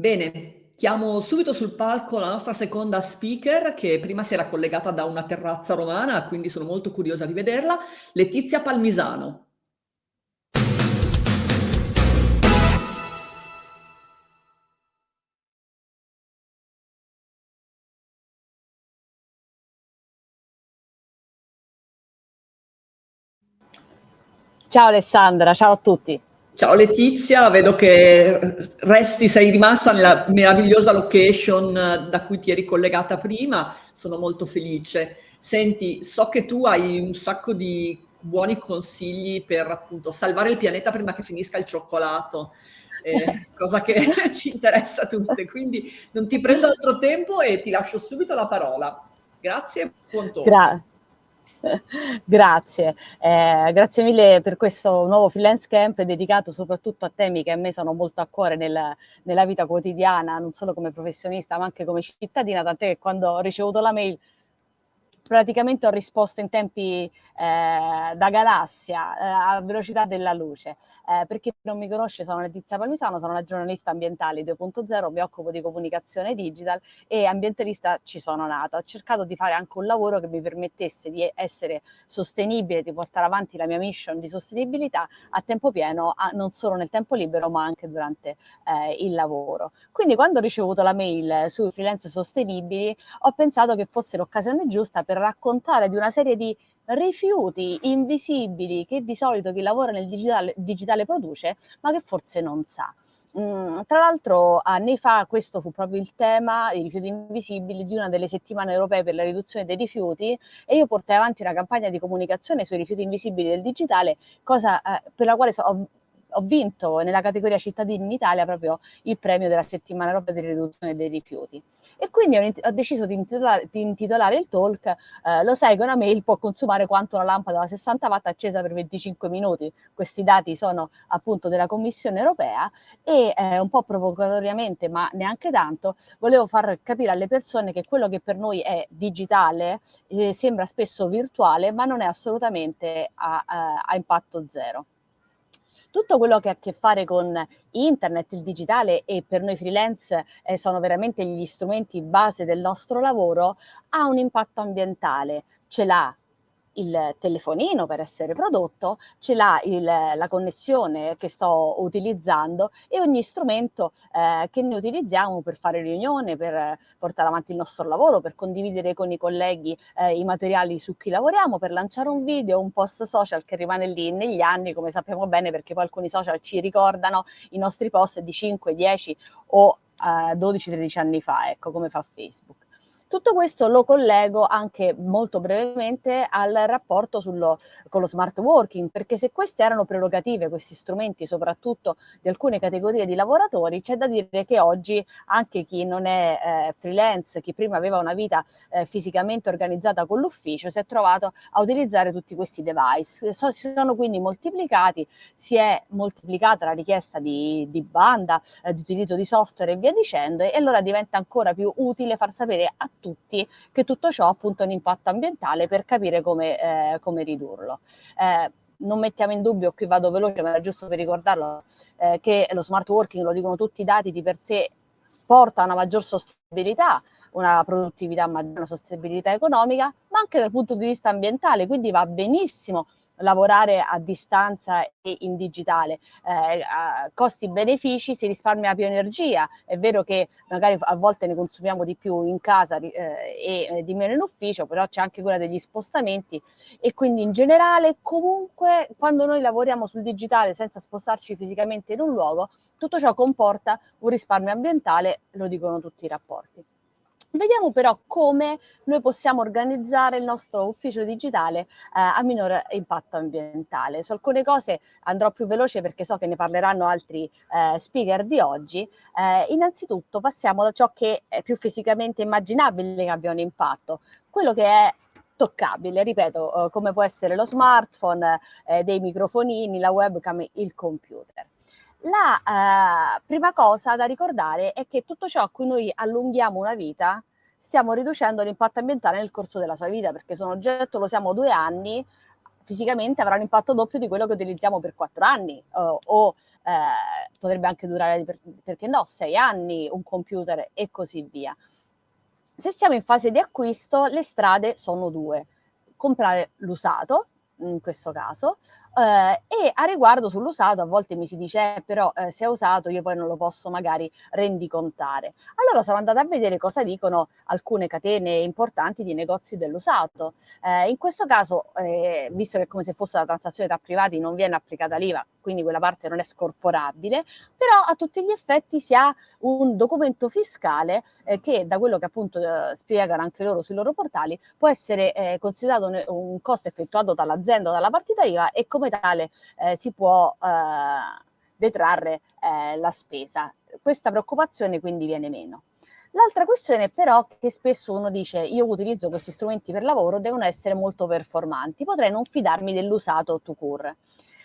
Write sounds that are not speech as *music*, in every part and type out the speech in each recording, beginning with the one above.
Bene, chiamo subito sul palco la nostra seconda speaker, che prima si era collegata da una terrazza romana, quindi sono molto curiosa di vederla, Letizia Palmisano. Ciao Alessandra, ciao a tutti. Ciao Letizia, vedo che resti, sei rimasta nella meravigliosa location da cui ti eri collegata prima, sono molto felice. Senti, so che tu hai un sacco di buoni consigli per appunto salvare il pianeta prima che finisca il cioccolato, eh, *laughs* cosa che *laughs* ci interessa a tutte, quindi non ti prendo altro tempo e ti lascio subito la parola. Grazie e buon torno. Grazie. *laughs* grazie, eh, grazie mille per questo nuovo freelance camp dedicato soprattutto a temi che a me sono molto a cuore nel, nella vita quotidiana, non solo come professionista ma anche come cittadina, tant'è che quando ho ricevuto la mail praticamente ho risposto in tempi eh, da galassia, eh, a velocità della luce. Eh, per chi non mi conosce sono Letizia Palmisano, sono una giornalista ambientale 2.0, mi occupo di comunicazione digital e ambientalista ci sono nata. Ho cercato di fare anche un lavoro che mi permettesse di essere sostenibile, di portare avanti la mia mission di sostenibilità a tempo pieno, a, non solo nel tempo libero ma anche durante eh, il lavoro. Quindi quando ho ricevuto la mail sui freelance sostenibili ho pensato che fosse l'occasione giusta per raccontare di una serie di rifiuti invisibili che di solito chi lavora nel digitale, digitale produce, ma che forse non sa. Mm, tra l'altro anni fa questo fu proprio il tema, i rifiuti invisibili, di una delle settimane europee per la riduzione dei rifiuti e io portai avanti una campagna di comunicazione sui rifiuti invisibili del digitale, cosa eh, per la quale so, ho, ho, vinto nella categoria cittadini in Italia proprio il premio della settimana europea di riduzione dei rifiuti e quindi ho, deciso di intitolare, di intitolare, il talk eh, Lo sai che una mail può consumare quanto una lampada da 60 watt accesa per 25 minuti. Questi dati sono appunto della Commissione europea e eh, un po' provocatoriamente, ma neanche tanto, volevo far capire alle persone che quello che per noi è digitale eh, sembra spesso virtuale, ma non è assolutamente a, a, a impatto zero tutto quello che ha a che fare con internet, il digitale e per noi freelance eh, sono veramente gli strumenti base del nostro lavoro, ha un impatto ambientale, ce l'ha il telefonino per essere prodotto, ce l'ha la connessione che sto utilizzando e ogni strumento eh, che noi utilizziamo per fare riunione, per portare avanti il nostro lavoro, per condividere con i colleghi eh, i materiali su cui lavoriamo, per lanciare un video, un post social che rimane lì negli anni, come sappiamo bene perché poi alcuni social ci ricordano i nostri post di 5, 10 o eh, 12-13 anni fa, ecco come fa Facebook. Tutto questo lo collego anche molto brevemente al rapporto sullo, con lo smart working, perché se queste erano prerogative, questi strumenti soprattutto di alcune categorie di lavoratori, c'è da dire che oggi anche chi non è eh, freelance, chi prima aveva una vita eh, fisicamente organizzata con l'ufficio, si è trovato a utilizzare tutti questi device. So, si sono quindi moltiplicati, si è moltiplicata la richiesta di, di banda, eh, di utilizzo di software e via dicendo, e allora diventa ancora più utile far sapere a tutti che tutto ciò ha appunto un impatto ambientale per capire come, eh, come ridurlo. Eh, non mettiamo in dubbio, qui vado veloce, ma era giusto per ricordarlo, eh, che lo smart working, lo dicono tutti i dati di per sé, porta a una maggior sostenibilità, una produttività maggiore, una sostenibilità economica, ma anche dal punto di vista ambientale, quindi va benissimo lavorare a distanza e in digitale. Eh, Costi-benefici, si risparmia più energia, è vero che magari a volte ne consumiamo di più in casa eh, e eh, di meno in ufficio, però c'è anche quella degli spostamenti e quindi in generale comunque quando noi lavoriamo sul digitale senza spostarci fisicamente in un luogo, tutto ciò comporta un risparmio ambientale, lo dicono tutti i rapporti. Vediamo però come noi possiamo organizzare il nostro ufficio digitale eh, a minor impatto ambientale. Su alcune cose andrò più veloce perché so che ne parleranno altri eh, speaker di oggi. Eh, innanzitutto passiamo da ciò che è più fisicamente immaginabile che abbia un impatto, quello che è toccabile, ripeto, eh, come può essere lo smartphone, eh, dei microfonini, la webcam, il computer. La eh, prima cosa da ricordare è che tutto ciò a cui noi allunghiamo una vita stiamo riducendo l'impatto ambientale nel corso della sua vita, perché se un oggetto lo siamo due anni, fisicamente avrà un impatto doppio di quello che utilizziamo per quattro anni, o, o eh, potrebbe anche durare, per, perché no, sei anni, un computer e così via. Se siamo in fase di acquisto, le strade sono due. Comprare l'usato, in questo caso, eh, e a riguardo sull'usato a volte mi si dice eh, però eh, se è usato io poi non lo posso magari rendicontare. Allora sono andata a vedere cosa dicono alcune catene importanti di negozi dell'usato. Eh, in questo caso, eh, visto che è come se fosse una transazione tra privati non viene applicata l'IVA, quindi quella parte non è scorporabile, però a tutti gli effetti si ha un documento fiscale eh, che da quello che appunto spiegano anche loro sui loro portali può essere considerato un, un costo effettuato dall'azienda o dalla partita IVA e come come tale eh, si può eh, detrarre eh, la spesa. Questa preoccupazione quindi viene meno. L'altra questione però che spesso uno dice io utilizzo questi strumenti per lavoro, devono essere molto performanti, potrei non fidarmi dell'usato to cure.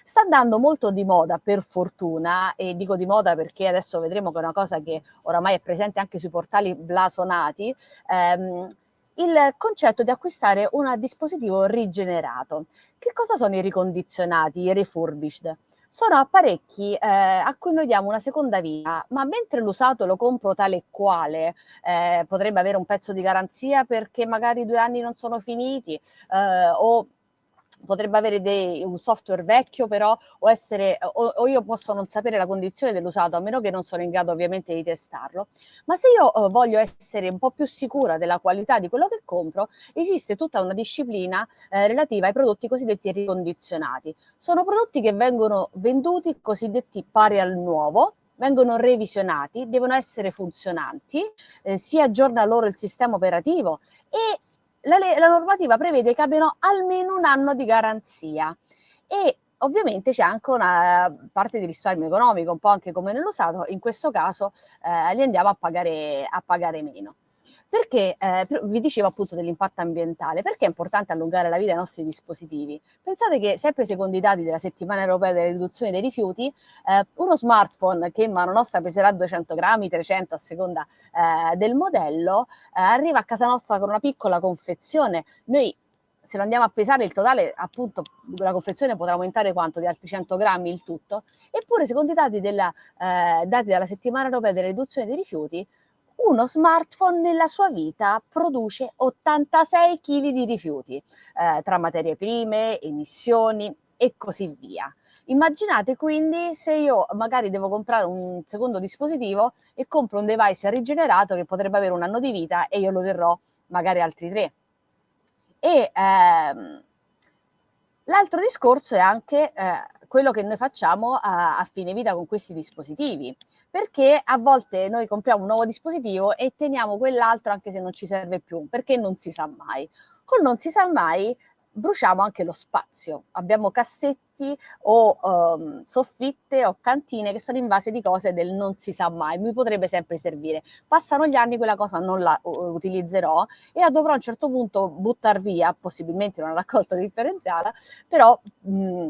Sta andando molto di moda per fortuna e dico di moda perché adesso vedremo che è una cosa che oramai è presente anche sui portali blasonati, ehm, il concetto di acquistare un dispositivo rigenerato. Che cosa sono i ricondizionati, i refurbished? Sono apparecchi eh, a cui noi diamo una seconda vita, ma mentre l'usato lo compro tale e quale, eh, potrebbe avere un pezzo di garanzia perché magari due anni non sono finiti eh, o potrebbe avere dei, un software vecchio però o, essere, o, o, io posso non sapere la condizione dell'usato a meno che non sono in grado ovviamente di testarlo. Ma se io uh, voglio essere un po' più sicura della qualità di quello che compro esiste tutta una disciplina eh, relativa ai prodotti cosiddetti ricondizionati. Sono prodotti che vengono venduti cosiddetti pari al nuovo vengono revisionati, devono essere funzionanti, eh, si aggiorna loro il sistema operativo e la, la normativa prevede che abbiano almeno un anno di garanzia e ovviamente c'è anche una parte di risparmio economico, un po' anche come nell'usato, in questo caso eh, li andiamo a pagare, a pagare meno. Perché, eh, vi dicevo appunto dell'impatto ambientale, perché è importante allungare la vita dei nostri dispositivi? Pensate che sempre secondo i dati della settimana europea della riduzione dei rifiuti, eh, uno smartphone che in mano nostra peserà 200 grammi, 300 a seconda eh, del modello, eh, arriva a casa nostra con una piccola confezione. Noi se lo andiamo a pesare il totale, appunto, la confezione potrà aumentare quanto? Di altri 100 grammi il tutto? Eppure, secondo i dati della, eh, dati della settimana europea della riduzione dei rifiuti, uno smartphone nella sua vita produce 86 kg di rifiuti, eh, tra materie prime, emissioni e così via. Immaginate quindi se io magari devo comprare un secondo dispositivo e compro un device rigenerato che potrebbe avere un anno di vita e io lo terrò magari altri tre. E ehm, l'altro discorso è anche eh, quello che noi facciamo a, a fine vita con questi dispositivi perché a volte noi compriamo un nuovo dispositivo e teniamo quell'altro anche se non ci serve più, perché non si sa mai. Col non si sa mai bruciamo anche lo spazio. Abbiamo cassetti o um, soffitte o cantine che sono invase di cose del non si sa mai, mi potrebbe sempre servire. Passano gli anni, quella cosa non la uh, utilizzerò e la dovrò a un certo punto buttare via, possibilmente in una raccolta differenziata, però mh,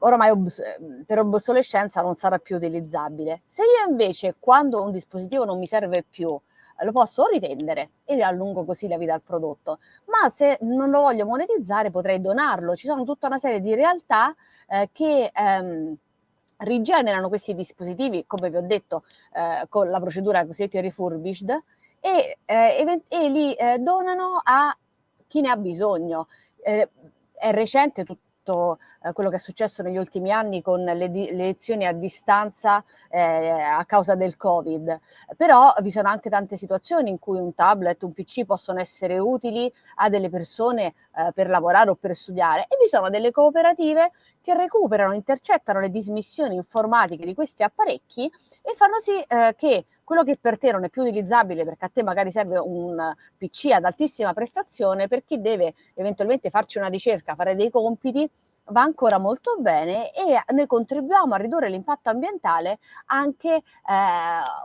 ormai obs- per obsolescenza non sarà più utilizzabile. Se io invece quando un dispositivo non mi serve più lo posso rivendere e allungo così la vita del prodotto, ma se non lo voglio monetizzare potrei donarlo. Ci sono tutta una serie di realtà eh, che ehm, rigenerano questi dispositivi, come vi ho detto, eh, con la procedura cosiddetta refurbished e, eh, e li eh, donano a chi ne ha bisogno. Eh, è recente tutto eh, quello che è successo negli ultimi anni con le, le lezioni a distanza eh, a causa del Covid, però vi sono anche tante situazioni in cui un tablet, un PC possono essere utili a delle persone eh, per lavorare o per studiare. E vi sono delle cooperative che recuperano, intercettano le dismissioni informatiche di questi apparecchi e fanno sì eh, che quello che per te non è più utilizzabile perché a te magari serve un PC ad altissima prestazione, per chi deve eventualmente farci una ricerca, fare dei compiti, va ancora molto bene e noi contribuiamo a ridurre l'impatto ambientale anche eh,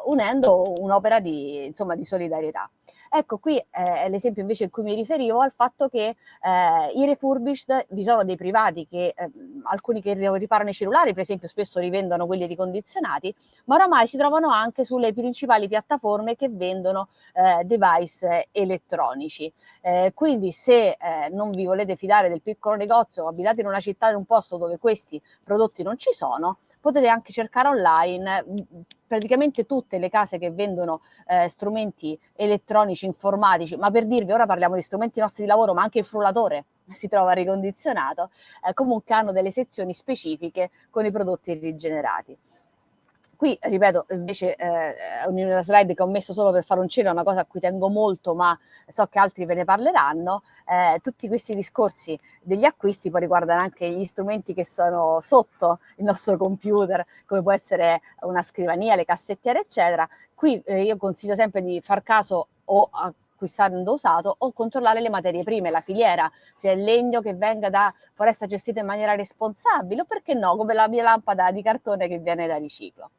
unendo un'opera di, insomma, di solidarietà. Ecco, qui eh, l'esempio invece in cui mi riferivo al fatto che eh, i refurbished, vi sono dei privati che, eh, alcuni che riparano i cellulari, per esempio, spesso rivendono quelli ricondizionati, ma oramai si trovano anche sulle principali piattaforme che vendono eh, device elettronici. Eh, quindi se eh, non vi volete fidare del piccolo negozio abitate in una città, in un posto dove questi prodotti non ci sono, potete anche cercare online praticamente tutte le case che vendono eh, strumenti elettronici, informatici, ma per dirvi, ora parliamo di strumenti nostri di lavoro, ma anche il frullatore *laughs* si trova ricondizionato, eh, comunque hanno delle sezioni specifiche con i prodotti rigenerati. Qui, ripeto, invece eh, una slide che ho messo solo per fare un cenno, è una cosa a cui tengo molto, ma so che altri ve ne parleranno. Eh, tutti questi discorsi degli acquisti poi riguardano anche gli strumenti che sono sotto il nostro computer, come può essere una scrivania, le cassettiere, eccetera. Qui eh, io consiglio sempre di far caso o acquistando usato o controllare le materie prime, la filiera, sia il legno che venga da foresta gestita in maniera responsabile o perché no, come la mia lampada di cartone che viene da riciclo.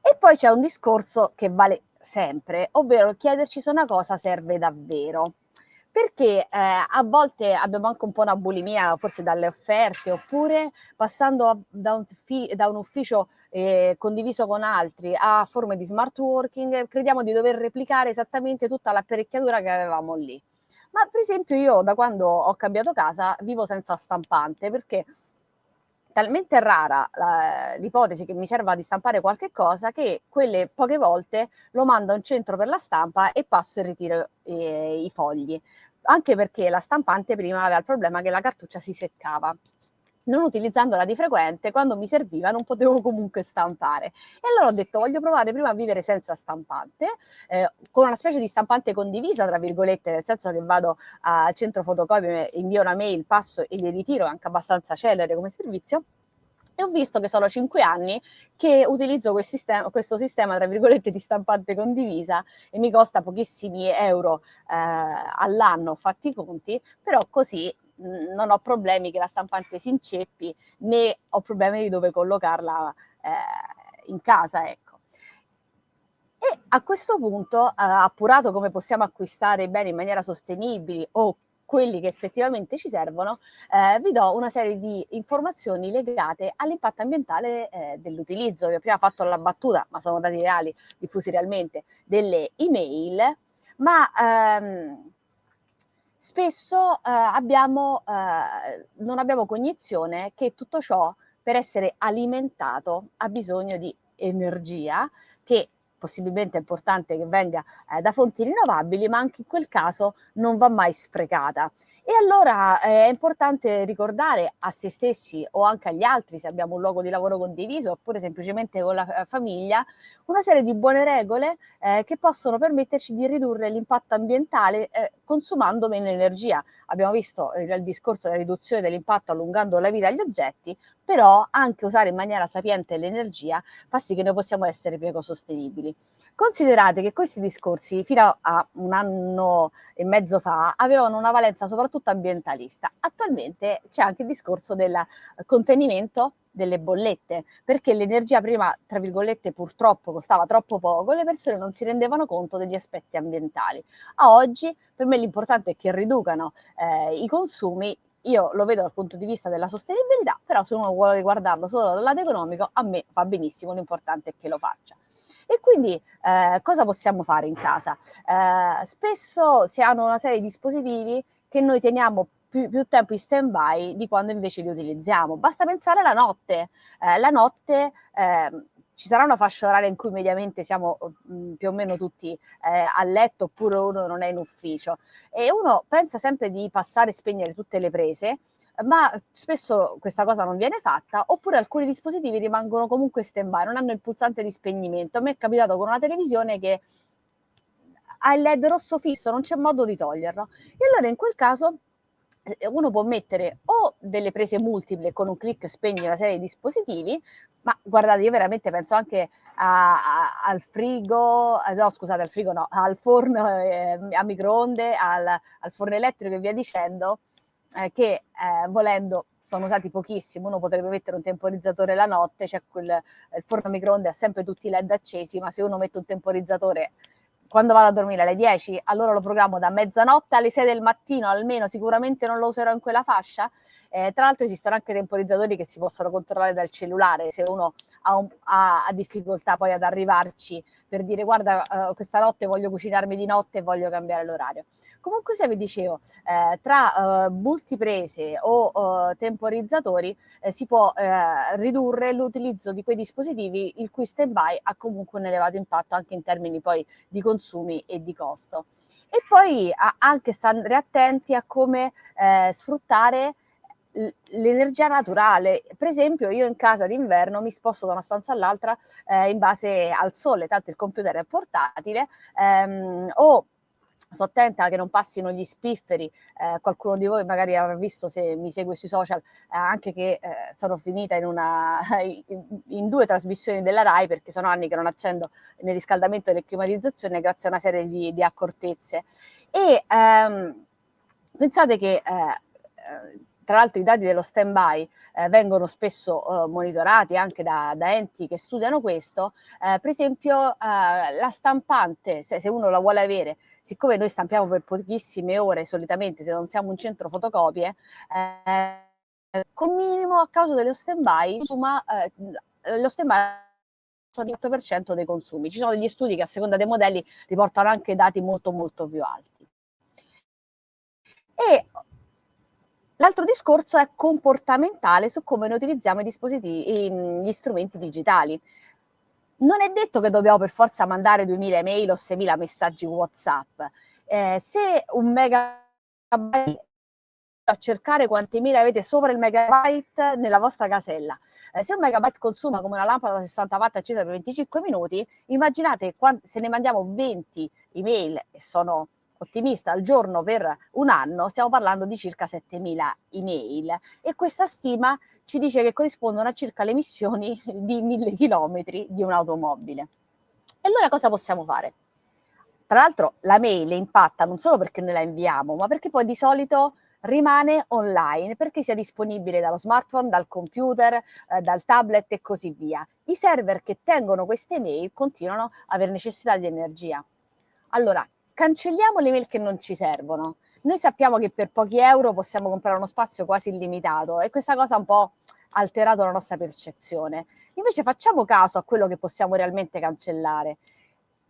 E poi c'è un discorso che vale sempre, ovvero chiederci se una cosa serve davvero. Perché eh, a volte abbiamo anche un po' una bulimia, forse dalle offerte, oppure passando a, da, un da, un ufficio eh, condiviso con altri a forme di smart working, crediamo di dover replicare esattamente tutta l'apparecchiatura che avevamo lì. Ma per esempio io da quando ho cambiato casa vivo senza stampante perché talmente rara l'ipotesi che mi serva di stampare qualche cosa che quelle poche volte lo mando a un centro per la stampa e passo e ritiro eh, i fogli. Anche perché la stampante prima aveva il problema che la cartuccia si seccava non utilizzandola di frequente, quando mi serviva non potevo comunque stampare. E allora ho detto voglio provare prima a vivere senza stampante, eh, con una specie di stampante condivisa, tra virgolette, nel senso che vado al centro fotocopie, invio una mail, passo e li ritiro, è anche abbastanza celere come servizio. E ho visto che sono cinque anni che utilizzo questo sistema, questo sistema, tra virgolette, di stampante condivisa e mi costa pochissimi euro eh, all'anno, fatti i conti, però così non ho problemi che la stampante si inceppi né ho problemi di dove collocarla eh, in casa, ecco. E a questo punto, eh, appurato come possiamo acquistare i beni in maniera sostenibile o quelli che effettivamente ci servono, eh, vi do una serie di informazioni legate all'impatto ambientale eh, dell'utilizzo. Vi ho prima fatto la battuta, ma sono dati reali, diffusi realmente, delle email, ma ehm, spesso eh, abbiamo, eh, non abbiamo cognizione che tutto ciò per essere alimentato ha bisogno di energia che possibilmente è importante che venga eh, da fonti rinnovabili, ma anche in quel caso non va mai sprecata. E allora eh, è importante ricordare a se stessi o anche agli altri, se abbiamo un luogo di lavoro condiviso, oppure semplicemente con la eh, famiglia, una serie di buone regole eh, che possono permetterci di ridurre l'impatto ambientale eh, consumando meno energia. Abbiamo visto eh, il discorso della riduzione dell'impatto allungando la vita degli oggetti, però anche usare in maniera sapiente l'energia fa sì che noi possiamo essere più ecosostenibili. Considerate che questi discorsi fino a un anno e mezzo fa avevano una valenza soprattutto ambientalista. Attualmente c'è anche il discorso del contenimento delle bollette, perché l'energia prima, tra virgolette, purtroppo costava troppo poco, le persone non si rendevano conto degli aspetti ambientali. A oggi per me l'importante è che riducano eh, i consumi, io lo vedo dal punto di vista della sostenibilità, però se uno vuole guardarlo solo dal lato economico, a me va benissimo, l'importante è che lo faccia. E quindi eh, cosa possiamo fare in casa? Eh, spesso si hanno una serie di dispositivi che noi teniamo più, più, tempo in stand by di quando invece li utilizziamo. Basta pensare alla notte. Eh, la notte eh, ci sarà una fascia oraria in cui mediamente siamo mh, mm, più o meno tutti eh, a letto oppure uno non è in ufficio e uno pensa sempre di passare e spegnere tutte le prese ma spesso questa cosa non viene fatta, oppure alcuni dispositivi rimangono comunque stand by, non hanno il pulsante di spegnimento. A me è capitato con una televisione che ha il LED rosso fisso, non c'è modo di toglierlo. E allora in quel caso eh, uno può mettere o delle prese multiple con un clic spegne una serie di dispositivi, ma guardate, io veramente penso anche a, a, al frigo, eh, no scusate, al frigo no, al forno eh, a microonde, al, al forno elettrico e via dicendo, eh, che eh, volendo sono usati pochissimo, uno potrebbe mettere un temporizzatore la notte, c'è quel il forno microonde ha sempre tutti i led accesi, ma se uno mette un temporizzatore quando vado a dormire alle 10, allora lo programmo da mezzanotte alle 6 del mattino, almeno sicuramente non lo userò in quella fascia. Eh, tra l'altro esistono anche temporizzatori che si possono controllare dal cellulare, se uno ha, un, ha, ha difficoltà poi ad arrivarci per dire guarda uh, questa notte voglio cucinarmi di notte e voglio cambiare l'orario. Comunque se vi dicevo, eh, tra uh, multiprese o uh, temporizzatori eh, si può eh, ridurre l'utilizzo di quei dispositivi il cui stand-by ha comunque un elevato impatto anche in termini poi di consumi e di costo. E poi a, anche stare attenti a come eh, sfruttare l'energia naturale. Per esempio, io in casa d'inverno mi sposto da una stanza all'altra eh, in base al sole, tanto il computer è portatile, ehm, o sto attenta che non passino gli spifferi, eh, qualcuno di voi magari avrà visto se mi segue sui social, eh, anche che eh, sono finita in, una, *laughs* in, due trasmissioni della RAI perché sono anni che non accendo nel riscaldamento e nel climatizzazione grazie a una serie di, di accortezze. E ehm, pensate che eh, eh, tra l'altro i dati dello stand-by eh, vengono spesso eh, monitorati anche da, da, enti che studiano questo, eh, per esempio eh, la stampante, se, se, uno la vuole avere, siccome noi stampiamo per pochissime ore solitamente, se non siamo un centro fotocopie, eh, con minimo a causa dello stand-by, insomma, eh, lo stand-by sono il 8% dei consumi. Ci sono degli studi che a seconda dei modelli riportano anche dati molto molto più alti. E L'altro discorso è comportamentale su come noi utilizziamo gli strumenti digitali. Non è detto che dobbiamo per forza mandare 2000 email o 6000 messaggi WhatsApp. Eh, se un megabyte a cercare quanti email avete sopra il megabyte nella vostra casella. Eh, se un megabyte consuma come una lampada da 60 watt accesa per 25 minuti, immaginate se ne mandiamo 20 email e sono ottimista al giorno per un anno, stiamo parlando di circa 7.000 email e questa stima ci dice che corrispondono a circa le emissioni di 1.000 chilometri di un'automobile. E allora cosa possiamo fare? Tra l'altro la mail impatta non solo perché noi la inviamo, ma perché poi di solito rimane online perché sia disponibile dallo smartphone, dal computer, eh, dal tablet e così via. I server che tengono queste mail continuano a avere necessità di energia. Allora, cancelliamo le mail che non ci servono. Noi sappiamo che per pochi euro possiamo comprare uno spazio quasi illimitato e questa cosa un po' alterato la nostra percezione. Invece facciamo caso a quello che possiamo realmente cancellare.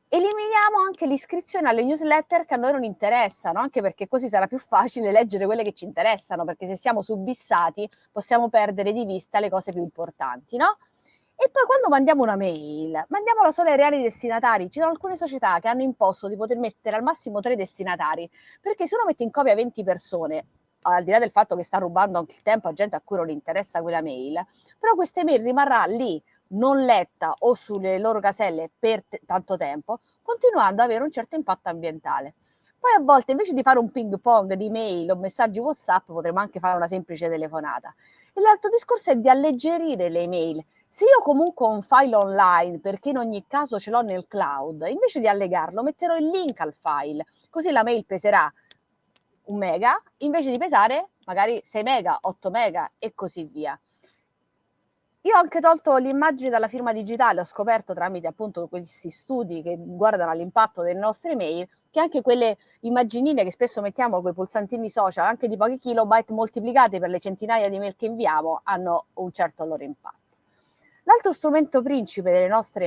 Eliminiamo anche l'iscrizione alle newsletter che a noi non interessano, anche perché così sarà più facile leggere quelle che ci interessano, perché se siamo subissati possiamo perdere di vista le cose più importanti, no? E poi quando mandiamo una mail, mandiamola solo ai reali destinatari. Ci sono alcune società che hanno imposto di poter mettere al massimo tre destinatari, perché se uno mette in copia 20 persone, al di là del fatto che sta rubando anche il tempo a gente a cui non interessa quella mail, però questa mail rimarrà lì non letta o sulle loro caselle per tanto tempo, continuando ad avere un certo impatto ambientale. Poi a volte invece di fare un ping pong di mail o messaggi WhatsApp potremmo anche fare una semplice telefonata. E l'altro discorso è di alleggerire le email, se io comunque ho un file online, perché in ogni caso ce l'ho nel cloud, invece di allegarlo metterò il link al file, così la mail peserà un mega, invece di pesare magari 6 mega, 8 mega e così via. Io ho anche tolto l'immagine dalla firma digitale, ho scoperto tramite appunto questi studi che guardano all'impatto delle nostre mail, che anche quelle immaginine che spesso mettiamo con i pulsantini social, anche di pochi kilobyte moltiplicate per le centinaia di mail che inviamo, hanno un certo loro impatto. L'altro strumento principe delle nostre,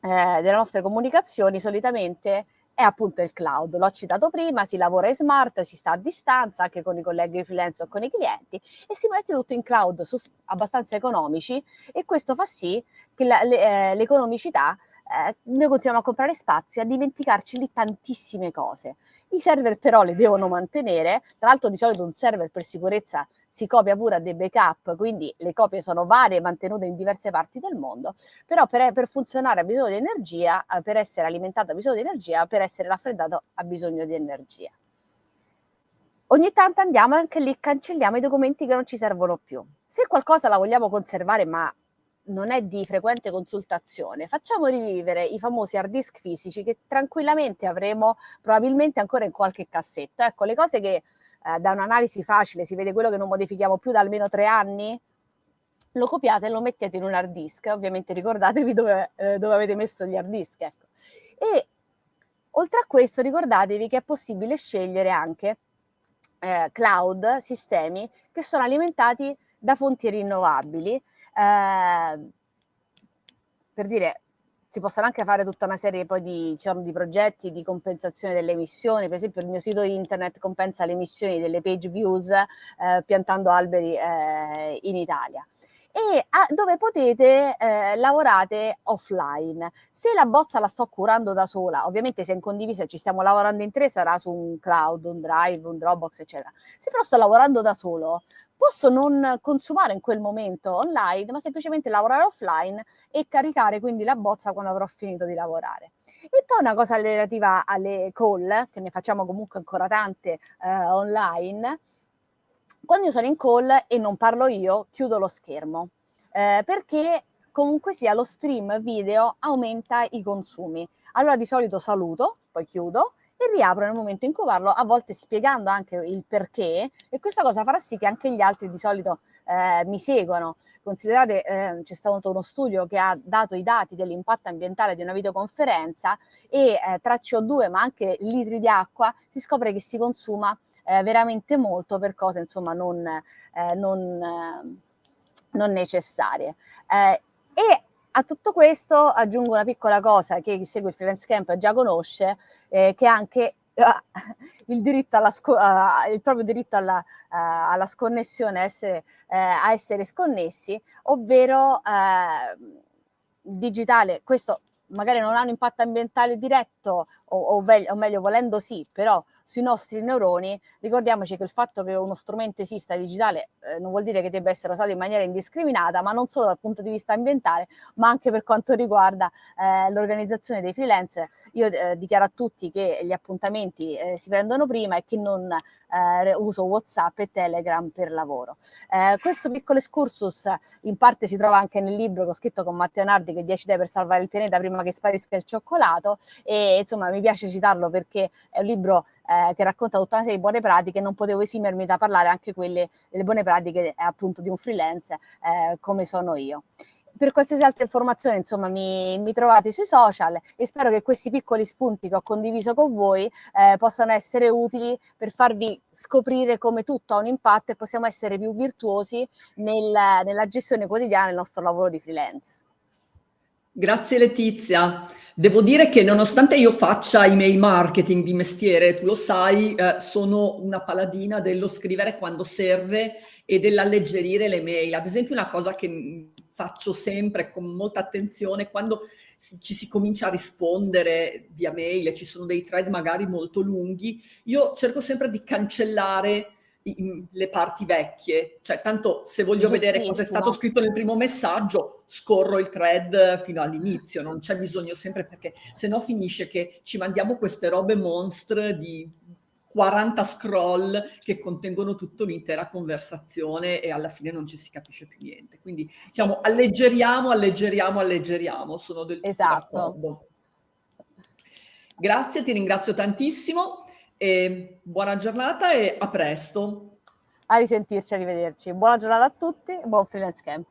eh, delle nostre comunicazioni solitamente è appunto il cloud. L'ho citato prima, si lavora in smart, si sta a distanza anche con i colleghi freelance o con i clienti e si mette tutto in cloud su, abbastanza economici e questo fa sì che eh, l'economicità eh, noi continuiamo a comprare spazio e a dimenticarci lì tantissime cose. I server però le devono mantenere, tra l'altro di solito un server per sicurezza si copia pure a dei backup, quindi le copie sono varie, mantenute in diverse parti del mondo, però per, per funzionare ha bisogno di energia, eh, per essere alimentato ha bisogno di energia, per essere raffreddato ha bisogno di energia. Ogni tanto andiamo anche lì, cancelliamo i documenti che non ci servono più. Se qualcosa la vogliamo conservare ma non è di frequente consultazione, facciamo rivivere i famosi hard disk fisici che tranquillamente avremo probabilmente ancora in qualche cassetto. Ecco, le cose che eh, da un'analisi facile si vede quello che non modifichiamo più da almeno tre anni, lo copiate e lo mettete in un hard disk. Ovviamente ricordatevi dove, eh, dove avete messo gli hard disk. Ecco. E oltre a questo ricordatevi che è possibile scegliere anche eh, cloud, sistemi che sono alimentati da fonti rinnovabili, Ehm, per dire, si possono anche fare tutta una serie poi di, diciamo, di progetti di compensazione delle emissioni, per esempio il mio sito internet compensa le emissioni delle page views eh, piantando alberi eh, in Italia e a, dove potete eh, lavorare offline. Se la bozza la sto curando da sola, ovviamente se in condivisa ci stiamo lavorando in tre sarà su un cloud, un drive, un Dropbox, eccetera. Se però sto lavorando da solo, posso non consumare in quel momento online, ma semplicemente lavorare offline e caricare quindi la bozza quando avrò finito di lavorare. E poi una cosa relativa alle call, che ne facciamo comunque ancora tante eh, online, quando io sono in call e non parlo io, chiudo lo schermo, eh, perché comunque sia lo stream video aumenta i consumi. Allora di solito saluto, poi chiudo e riapro nel momento in cui parlo, a volte spiegando anche il perché e questa cosa farà sì che anche gli altri di solito eh, mi seguono. Considerate, eh, c'è stato uno studio che ha dato i dati dell'impatto ambientale di una videoconferenza e eh, tra CO2 ma anche litri di acqua si scopre che si consuma eh, veramente molto per cose insomma non, eh, non, eh, non necessarie. Eh, e a tutto questo aggiungo una piccola cosa che chi segue il freelance camp già conosce, eh, che è anche il, diritto alla uh, il proprio diritto alla, uh, alla sconnessione, a essere, uh, a essere sconnessi, ovvero digitale, questo magari non ha un impatto ambientale diretto, o, o, o meglio volendo sì, però sui nostri neuroni, ricordiamoci che il fatto che uno strumento esista digitale eh, non vuol dire che debba essere usato in maniera indiscriminata, ma non solo dal punto di vista ambientale, ma anche per quanto riguarda eh, l'organizzazione dei freelance. Io eh, dichiaro a tutti che gli appuntamenti eh, si prendono prima e che non eh, uso WhatsApp e Telegram per lavoro. Eh, questo piccolo excursus in parte si trova anche nel libro che ho scritto con Matteo Nardi, che 10 idee per salvare il pianeta prima che sparisca il cioccolato, e insomma mi piace citarlo perché è un libro eh, che racconta tutta una serie di buone pratiche, non potevo esimermi da parlare anche quelle delle buone pratiche eh, appunto di un freelance eh, come sono io. Per qualsiasi altra informazione, insomma, mi, mi, trovate sui social e spero che questi piccoli spunti che ho condiviso con voi eh, possano essere utili per farvi scoprire come tutto ha un impatto e possiamo essere più virtuosi nel, nella gestione quotidiana del nostro lavoro di freelance. Grazie Letizia. Devo dire che nonostante io faccia email marketing di mestiere, tu lo sai, eh, sono una paladina dello scrivere quando serve e dell'alleggerire le mail. Ad esempio una cosa che faccio sempre con molta attenzione quando ci si comincia a rispondere via mail e ci sono dei thread magari molto lunghi, io cerco sempre di cancellare le parti vecchie, cioè tanto se voglio vedere cosa è stato scritto nel primo messaggio, scorro il thread fino all'inizio, non c'è bisogno sempre perché se no finisce che ci mandiamo queste robe monstre di 40 scroll che contengono tutta un'intera conversazione e alla fine non ci si capisce più niente. Quindi diciamo alleggeriamo, alleggeriamo, alleggeriamo, sono del tutto esatto. d'accordo. Grazie, ti ringrazio tantissimo. E buona giornata e a presto. A risentirci, arrivederci. Buona giornata a tutti, buon freelance camp.